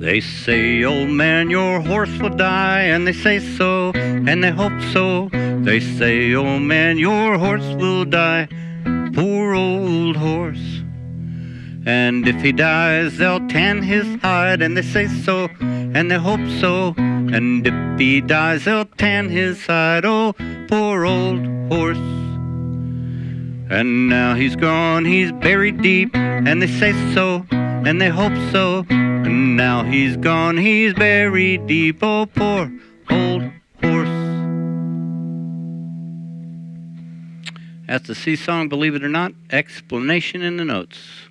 They say, old man, your horse will die, and they say so, and they hope so. They say, old man, your horse will die, poor old horse. And if he dies, they'll tan his hide, and they say so, and they hope so. And if he dies, they'll tan his hide, oh, poor old horse. And now he's gone, he's buried deep, and they say so, and they hope so. And now he's gone, he's buried deep, oh, poor old horse. That's the sea song, believe it or not, explanation in the notes.